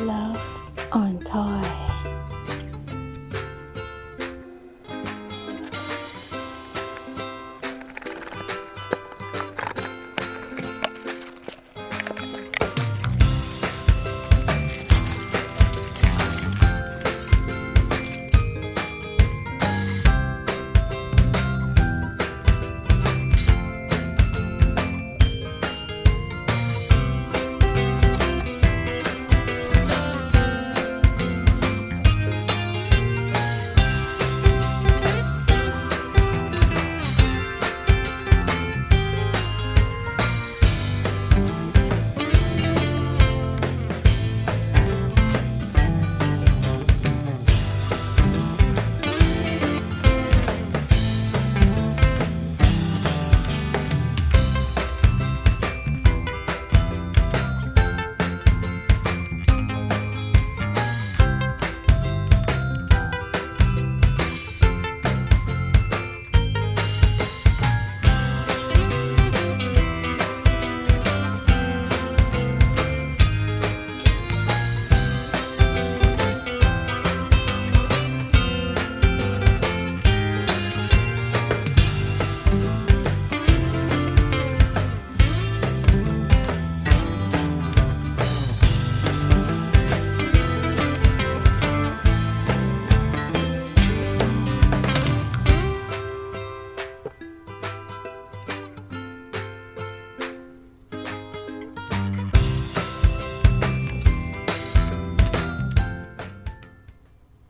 Love on Toy.